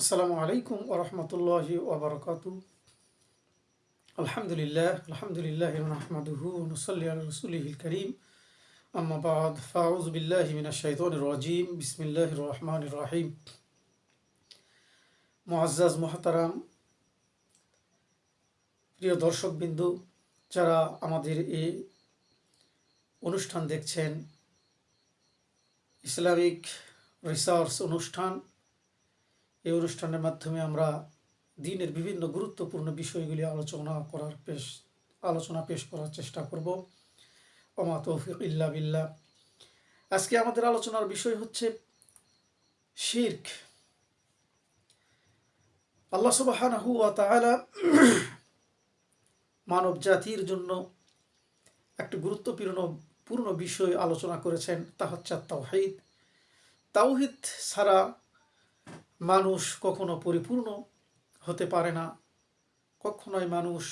আসসালামু আলাইকুম ওরহমতুল্লাহি ওবরকাত আলহামদুলিল্লাহ আলহামদুলিল্লাহ রহমাদুহু নসল্লি আল করিম। আম্মা বাদ ফাউজ বিল্লাহি রাজিম। বিসমিল্লাহির রহমানির রহিম। মুআজ্জাজ, মুহতারাম, প্রিয় দর্শকবিন্দু, যারা আমাদের এই অনুষ্ঠান দেখছেন, ইসলামিক রিসার্চ অনুষ্ঠান এই অনুষ্ঠানের মাধ্যমে আমরা দিনের বিভিন্ন গুরুত্বপূর্ণ বিষয়গুলি আলোচনা করার পেশ, আলোচনা পেশ করার চেষ্টা করব। ওমা তৌফিক ইল্লা বিল্লাহ। আজকে আমাদের আলোচনার বিষয় হচ্ছে শির্ক। আল্লাহ তাআলা মানব জাতির জন্য একটি গুরুত্বপূর্ণ, পূর্ণ বিষয় আলোচনা করেছেন, তা হচ্ছে তাওহিদ তাওহিদ ছাড়া মানুষ কখনো পরিপূর্ণ হতে পারে না। কখনোই মানুষ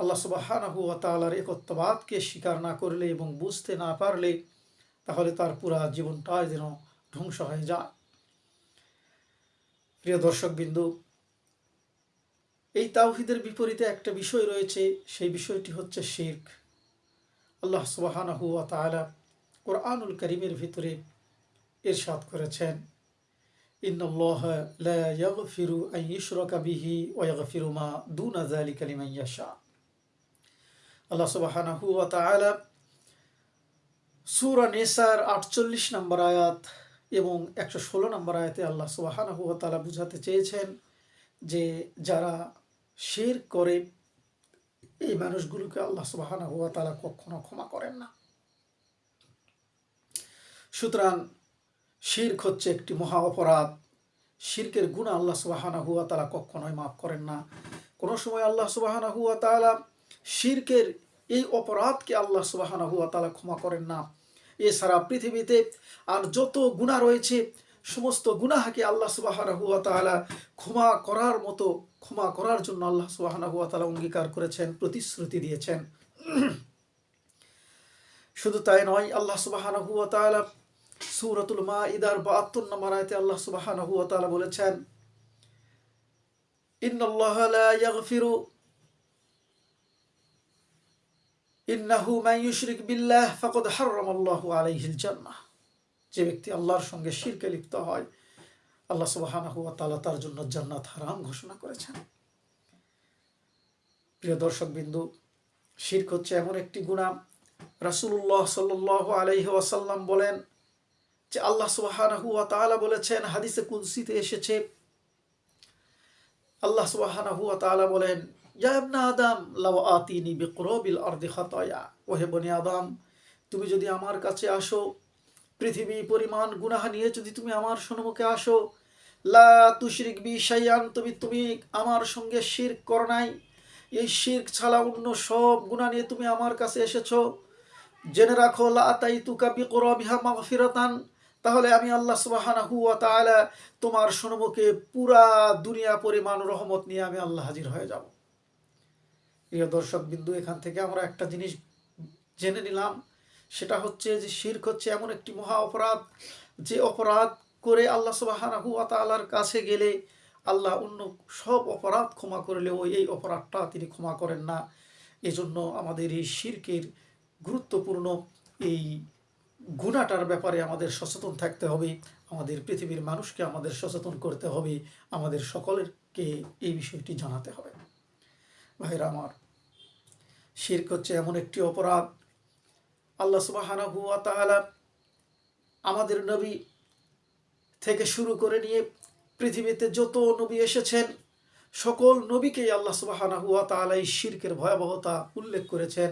আল্লাহ সুবাহানাহু তালার একত্ববাদকে স্বীকার না করলে এবং বুঝতে না পারলে তাহলে তার পুরা জীবনটাই যেন ধ্বংস হয়ে যায়। প্রিয় দর্শকবিন্দু, এই তাওহিদের বিপরীতে একটা বিষয় রয়েছে, সেই বিষয়টি হচ্ছে শির্ক। আল্লাহ সুবাহানাহু তালা কোরআনুল করিমের ভিতরে ইরশাদ করেছেন। إن الله لا يغفر أن يشرك به ويغفر ما دون ذلك لمن يشاء আল্লাহ সুবহানাহু ওয়া তাআলা সূরা নিসার 48 নম্বর আয়াত এবং 116 নম্বর আয়াতে আল্লাহ সুবহানাহু ওয়া তাআলা বুঝাতে চেয়েছেন যে যারা শিরক করে এই মানুষগুলোকে আল্লাহ সুবহানাহু ওয়া তাআলা কখনো ক্ষমা করেন না সুতরাং শির্ক হচ্ছে একটি মহা অপরাধ। শির্কের গুণ আল্লাহ সুবাহানা হুয়া তালা কখনোই মাফ করেন না। কোনো সময় আল্লাহ সুবাহানা হুয়া তালা শির্কের এই অপরাধকে আল্লাহ সুবাহানা হুয়া তালা ক্ষমা করেন না। এছাড়া পৃথিবীতে আর যত গুণা রয়েছে, সমস্ত গুনাহাকে আল্লাহ সুবাহানা হুয়া তালা ক্ষমা করার মতো, ক্ষমা করার জন্য আল্লাহ সুবাহানা হুয়া তালা অঙ্গীকার করেছেন, প্রতিশ্রুতি দিয়েছেন। শুধু তাই নয়, আল্লাহ সুবাহানা হুয়া তালা সুরতুল মা ইদার বাহাত্তর নম্বর আয়তে আল্লাহ তাআলা বলেছেন ইউশরিক বিল্লাহ যে ব্যক্তি আল্লাহর সঙ্গে শিরকে লিপ্ত হয়, আল্লাহ সুবহানাহু তার জন্য জান্নাত হারাম ঘোষণা করেছেন। প্রিয় দর্শক বিন্দু, শিরক হচ্ছে এমন একটি গুণা রাসূলুল্লাহ সাল্লাল্লাহু আলাইহি ওয়াসাল্লাম বলেন যে আল্লাহ সুবাহানাহু তাআলা বলেছেন, হাদিসে কুলসিতে এসেছে। আল্লাহ সুবাহানাহু তাআলা বলেন আদম লাও আতিনি বিকরাবিল আদম, তুমি যদি আমার কাছে আসো, পৃথিবী পরিমাণ গুনাহ নিয়ে যদি তুমি আমার সম্মুখে আসো, লা তুশরিক বি শাইয়ান তুমি তুমি আমার সঙ্গে শিরক কর নাই। এই শিরক ছাড়া অন্য সব গুনাহ নিয়ে তুমি আমার কাছে এসেছ। জেনে রাখো, লা তাই তুকা বিকরাবিহা মাগফিরাতান। তাহলে আমি আল্লাহ সুবাহানা তালা তোমার সম্মুখে পুরা দুনিয়া পরিমাণ রহমত নিয়ে আমি আল্লাহ হাজির হয়ে যাব। প্রিয় দর্শক বিন্দু, এখান থেকে আমরা একটা জিনিস জেনে নিলাম, সেটা হচ্ছে যে শির্ক হচ্ছে এমন একটি মহা অপরাধ, যে অপরাধ করে আল্লাহ সুবাহানা হুয়া তালার কাছে গেলে আল্লাহ অন্য সব অপরাধ ক্ষমা করলেও এই অপরাধটা তিনি ক্ষমা করেন না। এজন্য আমাদের এই শির্কের গুরুত্বপূর্ণ এই গুণাটার ব্যাপারে আমাদের সচেতন থাকতে হবে, আমাদের পৃথিবীর মানুষকে আমাদের সচেতন করতে হবে, আমাদের সকলেরকে এই বিষয়টি জানাতে হবে। ভাইরা আমার, শির্ক হচ্ছে এমন একটি অপরাধ, আল্লাহ হুয়া তাহলা আমাদের নবী থেকে শুরু করে নিয়ে পৃথিবীতে যত নবী এসেছেন, সকল নবীকেই আল্লাহ হুয়া তাহলা এই শির্কের ভয়াবহতা উল্লেখ করেছেন।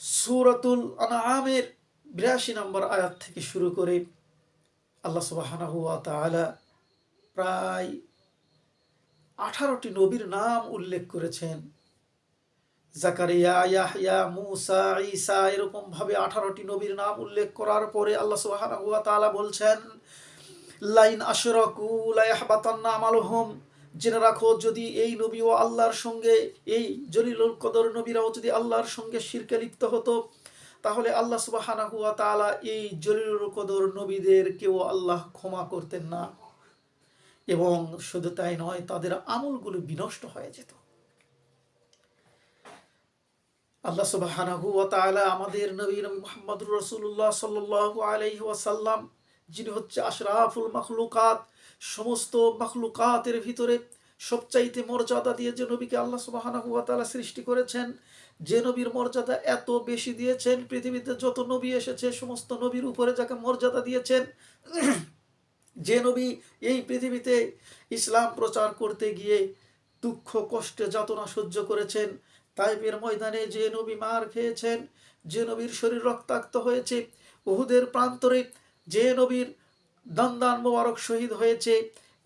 সুরাতুল আনামের বিরাশি নম্বর আয়াত থেকে শুরু করে আল্লাহ সুবাহানা হুয়া তালা প্রায় আঠারোটি নবীর নাম উল্লেখ করেছেন। জাকারিয়া ইয়াহিয়া মুসা, ঈসা এরকম ভাবে আঠারোটি নবীর নাম উল্লেখ করার পরে আল্লাহ সুবাহানা তালা বলছেন, লাইন আশরকু লাইহবাতান্না আমালহম, জেনে রাখো যদি এই নবী ও আল্লাহর সঙ্গে, এই জলিলুল কদর নবীরাও যদি আল্লাহর সঙ্গে শিরকে লিপ্ত হতো তাহলে আল্লাহ সুবাহানা হুয়া তালা এই জলিলুল কদর নবীদের কেউ আল্লাহ ক্ষমা করতেন না। এবং শুধু তাই নয়, তাদের আমলগুলো বিনষ্ট হয়ে যেত। আল্লাহ সুবহানাহু আমাদের নবী নবী মুহাম্মদুর রাসূলুল্লাহ সাল্লাল্লাহু আলাইহি ওয়াসাল্লাম, যিনি হচ্ছে আশরাফুল মাখলুকাত, সমস্ত মাখলুকাতের ভিতরে সবচাইতে মর্যাদা দিয়ে যে নবীকে আল্লাহ সুবহানাহু ওয়া তাআলা সৃষ্টি করেছেন, যে নবীর মর্যাদা এত বেশি দিয়েছেন, পৃথিবীতে যত নবী এসেছে, সমস্ত নবীর উপরে যাকে মর্যাদা দিয়েছেন, যে নবী এই পৃথিবীতে ইসলাম প্রচার করতে গিয়ে দুঃখ, কষ্টে যাতনা সহ্য করেছেন, তাইপের ময়দানে যে নবী মার খেয়েছেন, যে নবীর শরীর রক্তাক্ত হয়েছে, উহুদের প্রান্তরে যে নবীর দন্দান মোবারক শহীদ হয়েছে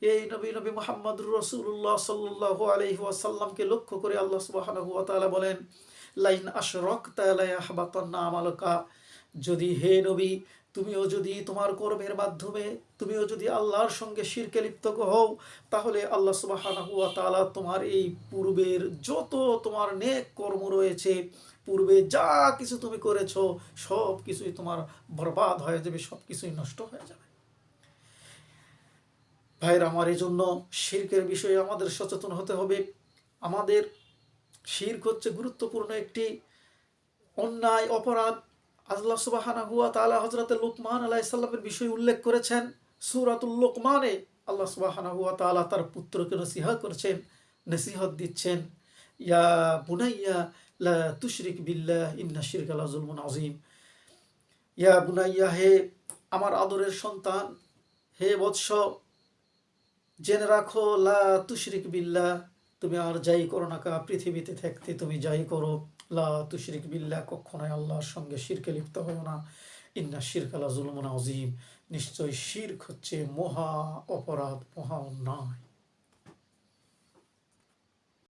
এই নবী নবী মোহাম্মদ রসুল্লাহ সাল্লাহ আলহি ওয়াসাল্লামকে লক্ষ্য করে আল্লাহ তাআলা বলেন, লাইন আশরক্তা লায়াহবাতান্না আমালকা। যদি হে নবী, তুমিও যদি তোমার কর্মের মাধ্যমে, তুমিও যদি আল্লাহর সঙ্গে শিরকে লিপ্ত হও, তাহলে আল্লাহ ওয়া তোমার এই পূর্বের যত তোমার নেক কর্ম রয়েছে, পূর্বে যা কিছু তুমি করেছ সব কিছুই তোমার বরবাদ হয়ে যাবে সব কিছুই নষ্ট হয়ে যাবে। ভাইরা আমার এই জন্য শির্কের বিষয়ে আমাদের সচেতন হতে হবে। আমাদের শির্ক হচ্ছে গুরুত্বপূর্ণ একটি অন্যায় অপরাধ। আল্লাহ সুবাহানা হুয়া তালা হজরত লুকমান আলাইসাল্লামের বিষয় উল্লেখ করেছেন। সুরাতুল লোকমানে আল্লাহ সুবাহানা হুয়া তালা তার পুত্রকে নসিহা করছেন, নসিহত দিচ্ছেন। ইয়া বুনাইয়া লা তুশরিক বিল্লাহ, ইন্না শিরক আলা জুলমুন আজিম ইয়া বুনাইয়া, হে আমার আদরের সন্তান, হে বৎস জেনে রাখো, লা তুশরিক বিল্লা তুমি আর যাই করো না কা পৃথিবীতে থাকতে তুমি যাই করো। লা তুশরিক বিল্লা কখনোই আল্লাহর সঙ্গে শিরকে লিপ্ত হয় না। ইন্না শিরক আলা জুলমুন আজিম নিশ্চয় শির্ক হচ্ছে মহা অপরাধ, মহা অন্যায়।